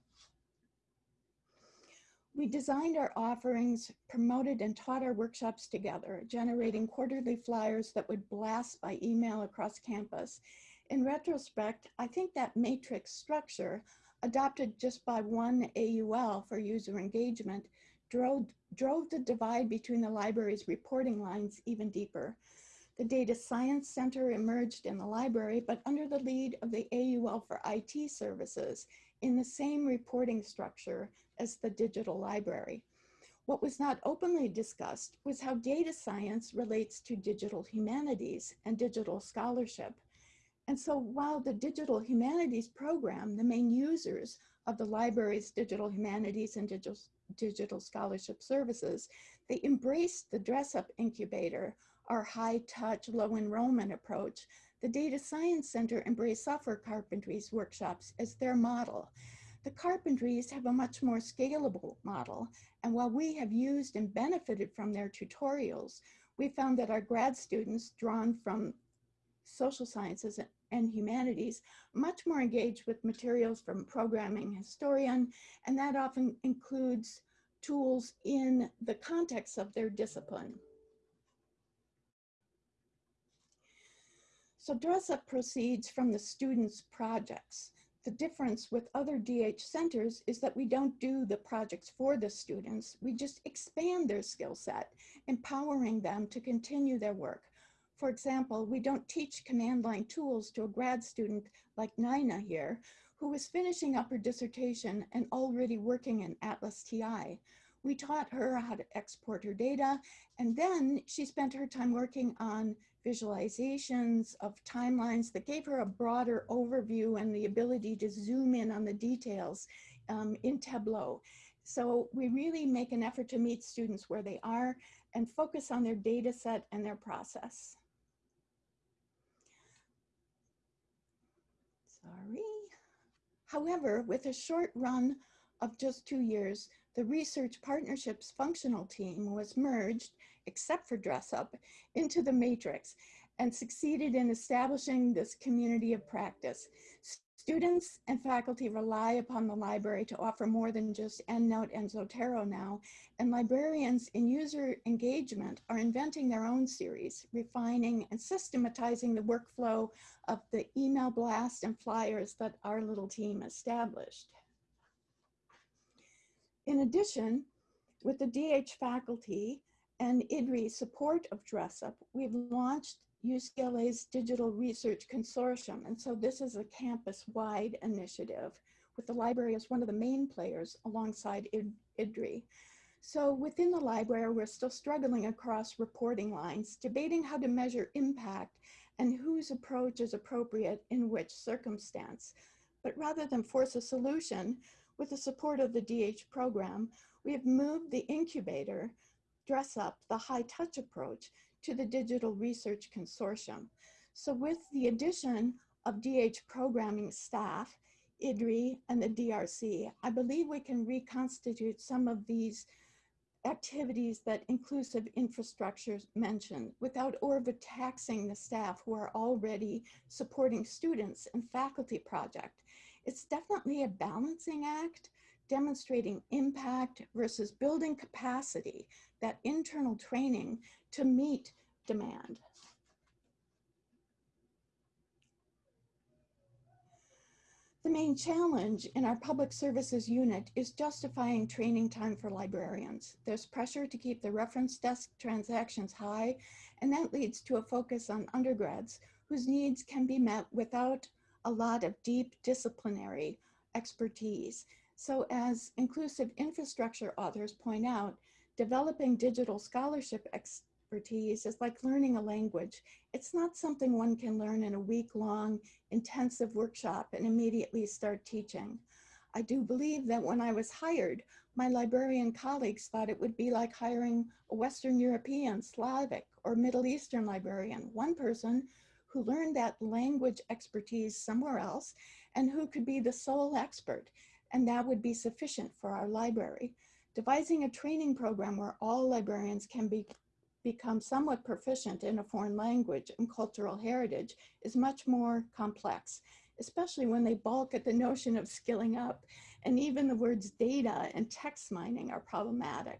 We designed our offerings, promoted and taught our workshops together, generating quarterly flyers that would blast by email across campus. In retrospect, I think that matrix structure, adopted just by one AUL for user engagement, drove, drove the divide between the library's reporting lines even deeper. The Data Science Center emerged in the library, but under the lead of the AUL for IT services in the same reporting structure as the digital library. What was not openly discussed was how data science relates to digital humanities and digital scholarship. And so while the digital humanities program, the main users of the library's digital humanities and digital, digital scholarship services, they embraced the DResSUP incubator, our high touch, low enrollment approach. The Data Science Center embraced software carpentries workshops as their model. The carpentries have a much more scalable model. And while we have used and benefited from their tutorials, we found that our grad students drawn from social sciences and humanities much more engaged with materials from programming historian, and that often includes tools in the context of their discipline. So DResSUP proceeds from the students' projects. The difference with other DH centers is that we don't do the projects for the students. We just expand their skill set, empowering them to continue their work. For example, we don't teach command line tools to a grad student like Nina here, who was finishing up her dissertation and already working in ATLAS.ti. We taught her how to export her data, and then she spent her time working on visualizations of timelines that gave her a broader overview and the ability to zoom in on the details um, in Tableau. So we really make an effort to meet students where they are and focus on their data set and their process. Sorry. However, with a short run of just two years, the research partnerships functional team was merged, except for DResSUP, into the matrix and succeeded in establishing this community of practice. Students and faculty rely upon the library to offer more than just EndNote and Zotero now, and librarians in user engagement are inventing their own series, refining and systematizing the workflow of the email blast and flyers that our little team established. In addition, with the DH faculty and IDRE support of DResSUP, we've launched UCLA's Digital Research Consortium. And so this is a campus-wide initiative with the library as one of the main players alongside IDRE. So within the library, we're still struggling across reporting lines, debating how to measure impact and whose approach is appropriate in which circumstance. But rather than force a solution, with the support of the DH program, we have moved the incubator, DResSUP, the high touch approach to the Digital Research Consortium. So with the addition of DH programming staff, IDRE and the DRC, I believe we can reconstitute some of these activities that inclusive infrastructures mentioned without overtaxing the staff who are already supporting students and faculty project. It's definitely a balancing act, demonstrating impact versus building capacity, that internal training to meet demand. The main challenge in our public services unit is justifying training time for librarians. There's pressure to keep the reference desk transactions high, and that leads to a focus on undergrads whose needs can be met without a lot of deep disciplinary expertise. So as inclusive infrastructure authors point out, developing digital scholarship expertise is like learning a language. It's not something one can learn in a week-long intensive workshop and immediately start teaching. I do believe that when I was hired, my librarian colleagues thought it would be like hiring a Western European, Slavic, or Middle Eastern librarian, one person who learned that language expertise somewhere else and who could be the sole expert. And that would be sufficient for our library. Devising a training program where all librarians can be, become somewhat proficient in a foreign language and cultural heritage is much more complex, especially when they balk at the notion of skilling up. And even the words data and text mining are problematic.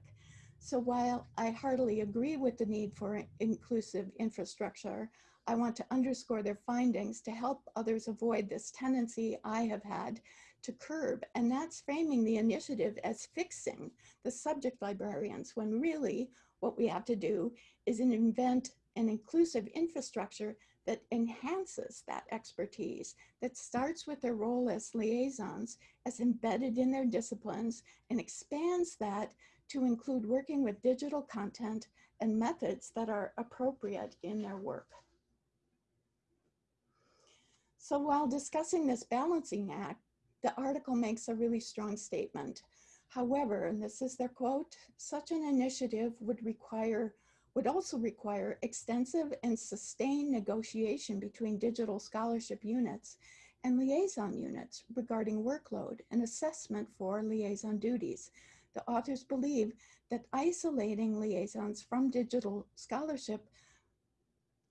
So while I heartily agree with the need for inclusive infrastructure, I want to underscore their findings to help others avoid this tendency I have had to curb, and that's framing the initiative as fixing the subject librarians when really what we have to do is invent an inclusive infrastructure that enhances that expertise, that starts with their role as liaisons, as embedded in their disciplines, and expands that to include working with digital content and methods that are appropriate in their work. So while discussing this balancing act, the article makes a really strong statement. However, and this is their quote, such an initiative would require would also require extensive and sustained negotiation between digital scholarship units and liaison units regarding workload and assessment for liaison duties. The authors believe that isolating liaisons from digital scholarship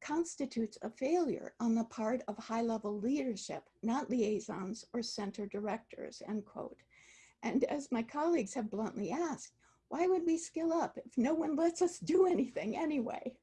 constitutes a failure on the part of high-level leadership, not liaisons or center directors, end quote. And as my colleagues have bluntly asked, why would we skill up if no one lets us do anything anyway?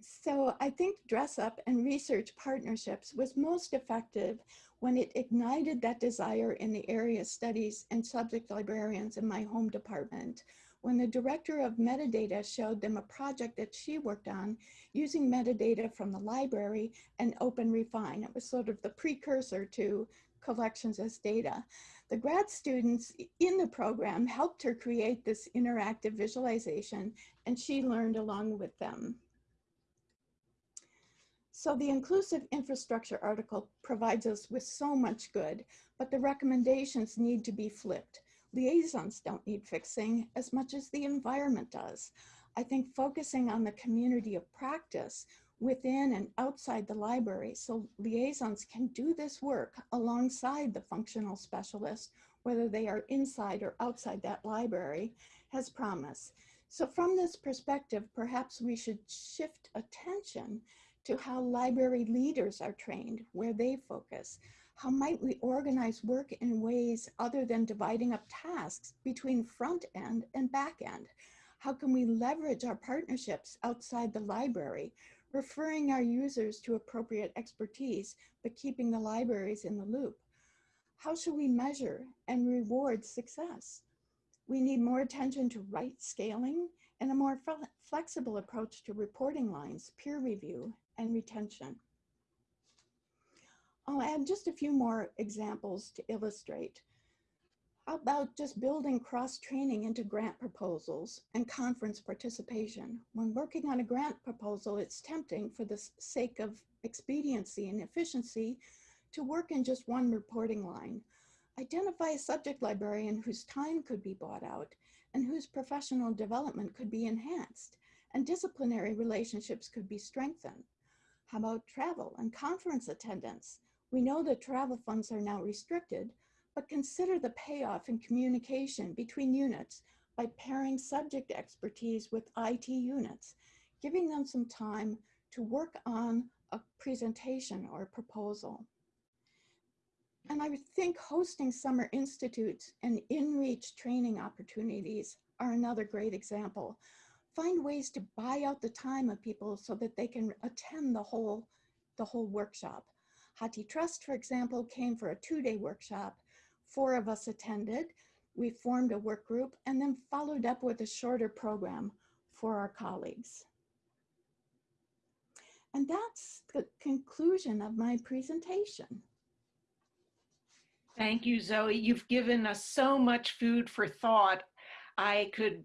So I think DResSUP and Research Partnerships was most effective when it ignited that desire in the area studies and subject librarians in my home department. When the director of metadata showed them a project that she worked on using metadata from the library and OpenRefine. It was sort of the precursor to collections as data. The grad students in the program helped her create this interactive visualization and she learned along with them. So the inclusive infrastructure article provides us with so much good, but the recommendations need to be flipped. Liaisons don't need fixing as much as the environment does. I think focusing on the community of practice within and outside the library so liaisons can do this work alongside the functional specialist, whether they are inside or outside that library, has promise. So from this perspective, perhaps we should shift attention to how library leaders are trained, where they focus. How might we organize work in ways other than dividing up tasks between front end and back end? How can we leverage our partnerships outside the library, referring our users to appropriate expertise, but keeping the libraries in the loop? How should we measure and reward success? We need more attention to right scaling and a more flexible approach to reporting lines, peer review, and retention. I'll add just a few more examples to illustrate. How about just building cross-training into grant proposals and conference participation? When working on a grant proposal, it's tempting for the sake of expediency and efficiency to work in just one reporting line. Identify a subject librarian whose time could be bought out and whose professional development could be enhanced and disciplinary relationships could be strengthened. How about travel and conference attendance? We know that travel funds are now restricted, but consider the payoff in communication between units by pairing subject expertise with IT units, giving them some time to work on a presentation or a proposal. And I think hosting summer institutes and in-reach training opportunities are another great example. Find ways to buy out the time of people so that they can attend the whole, the whole workshop. HathiTrust, for example, came for a two-day workshop Four of us attended. We formed a work group and then followed up with a shorter program for our colleagues. And that's the conclusion of my presentation. Thank you, Zoe. You've given us so much food for thought. I could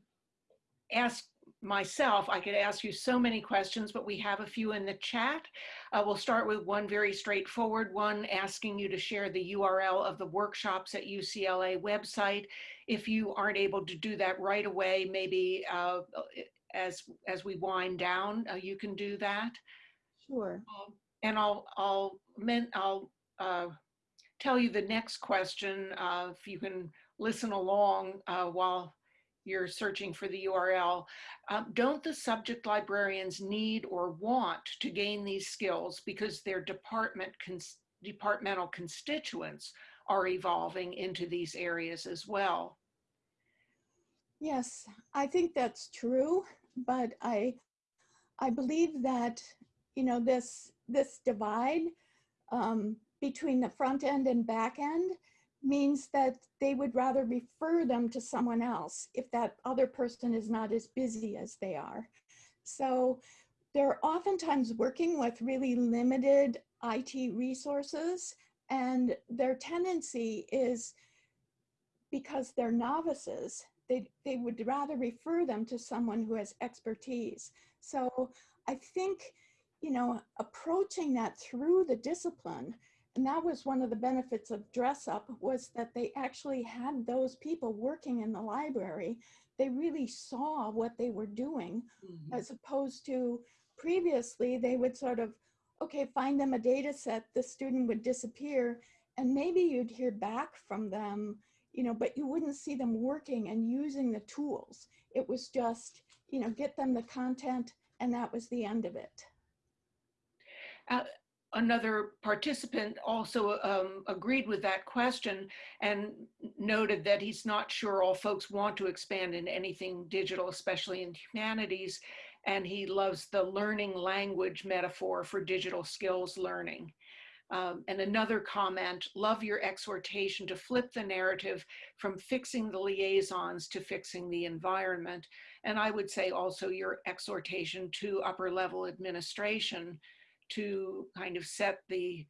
ask myself, I could ask you so many questions, but we have a few in the chat. Uh, we'll start with one very straightforward one, asking you to share the URL of the workshops at UCLA website. If you aren't able to do that right away, maybe uh, as, as we wind down, uh, you can do that. Sure. Um, and I'll, I'll, I'll uh, tell you the next question, uh, if you can listen along uh, while you're searching for the URL, um, don't the subject librarians need or want to gain these skills because their department cons departmental constituents are evolving into these areas as well? Yes, I think that's true, but I, I believe that, you know, this, this divide um, between the front end and back end means that they would rather refer them to someone else if that other person is not as busy as they are. So they're oftentimes working with really limited IT resources and their tendency is because they're novices, they, they would rather refer them to someone who has expertise. So I think, you know, approaching that through the discipline, and that was one of the benefits of DResSUP was that they actually had those people working in the library. They really saw what they were doing Mhm. as opposed to previously they would sort of, okay, find them a data set, the student would disappear and maybe you'd hear back from them, you know, but you wouldn't see them working and using the tools. It was just, you know, get them the content and that was the end of it. Another participant also um, agreed with that question and noted that he's not sure all folks want to expand in anything digital, especially in humanities. And he loves the learning language metaphor for digital skills learning. Um, and another comment, love your exhortation to flip the narrative from fixing the liaisons to fixing the environment. And I would say also your exhortation to upper level administration to kind of set the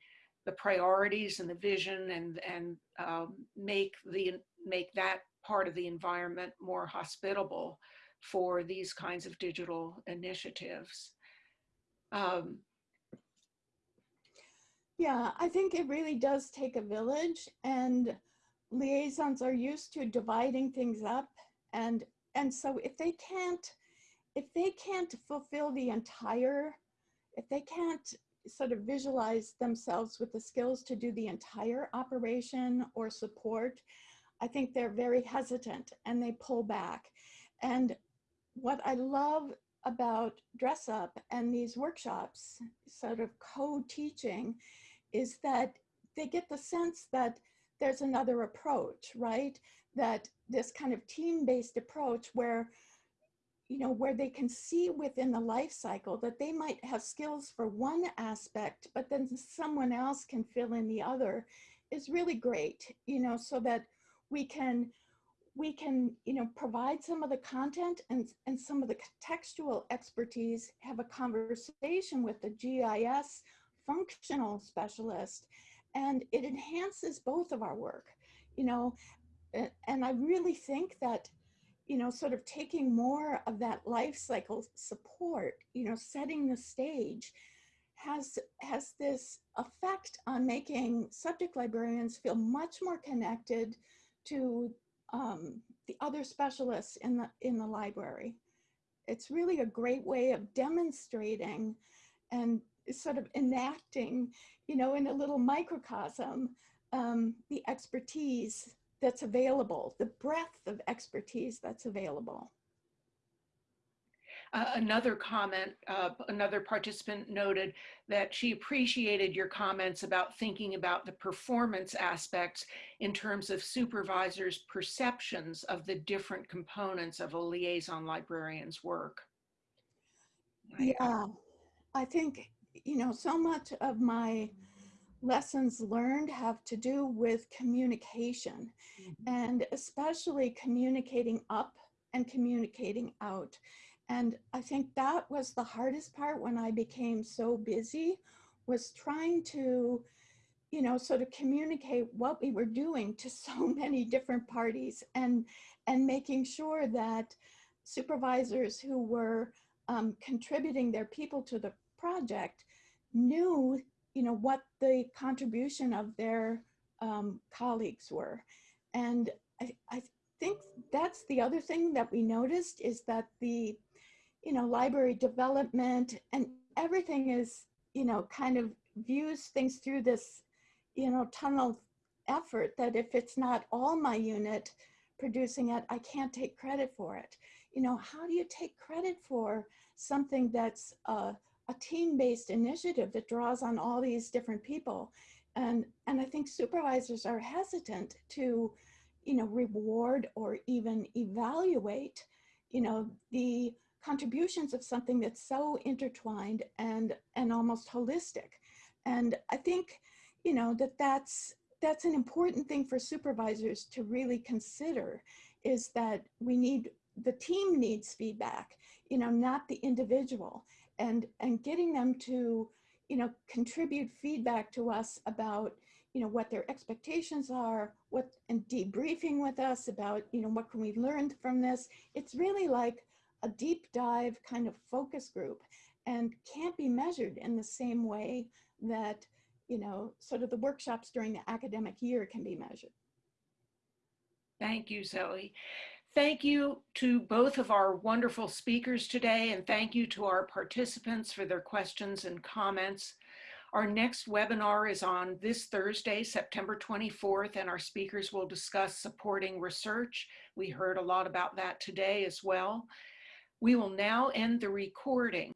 the priorities and the vision and and um, make the make that part of the environment more hospitable for these kinds of digital initiatives. Um, Yeah, I think it really does take a village and liaisons are used to dividing things up and and so if they can't if they can't fulfill the entire if they can't sort of visualize themselves with the skills to do the entire operation or support, I think they're very hesitant and they pull back. And what I love about DResSUP and these workshops, sort of co-teaching, is that they get the sense that there's another approach, right? That this kind of team-based approach where you know, where they can see within the life cycle that they might have skills for one aspect, but then someone else can fill in the other is really great, you know, so that we can we can, you know, provide some of the content and, and some of the textual expertise, have a conversation with the GIS functional specialist, and it enhances both of our work, you know, and I really think that you know, sort of taking more of that life cycle support, you know, setting the stage has, has this effect on making subject librarians feel much more connected to um, the other specialists in the, in the library. It's really a great way of demonstrating and sort of enacting, you know, in a little microcosm, um, the expertise that's available, the breadth of expertise that's available. Uh, another comment, uh, another participant noted that she appreciated your comments about thinking about the performance aspects in terms of supervisors' perceptions of the different components of a liaison librarian's work. Yeah, I think, you know, so much of my lessons learned have to do with communication mm -hmm. and especially communicating up and communicating out. And I think that was the hardest part when I became so busy was trying to, you know, sort of communicate what we were doing to *laughs* so many different parties and, and making sure that supervisors who were um, contributing their people to the project knew you know, what the contribution of their um, colleagues were. And I, I think that's the other thing that we noticed is that the, you know, library development and everything is, you know, kind of views things through this, you know, tunnel effort that if it's not all my unit producing it, I can't take credit for it. You know, how do you take credit for something that's uh, a team-based initiative that draws on all these different people. And, and I think supervisors are hesitant to, you know, reward or even evaluate, you know, the contributions of something that's so intertwined and, and almost holistic. And I think, you know, that that's that's an important thing for supervisors to really consider is that we need, the team needs feedback, you know, not the individual. And, and getting them to, you know, contribute feedback to us about, you know, what their expectations are, what, and debriefing with us about, you know, what can we learn from this? It's really like a deep dive kind of focus group and can't be measured in the same way that, you know, sort of the workshops during the academic year can be measured. Thank you, Zoe. Thank you to both of our wonderful speakers today, and thank you to our participants for their questions and comments. Our next webinar is on this Thursday, September 24th, and our speakers will discuss supporting research. We heard a lot about that today as well. We will now end the recording.